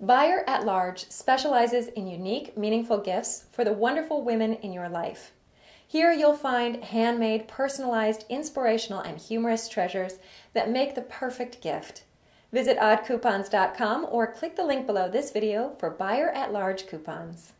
Buyer at Large specializes in unique, meaningful gifts for the wonderful women in your life. Here you'll find handmade, personalized, inspirational, and humorous treasures that make the perfect gift. Visit oddcoupons.com or click the link below this video for Buyer at Large coupons.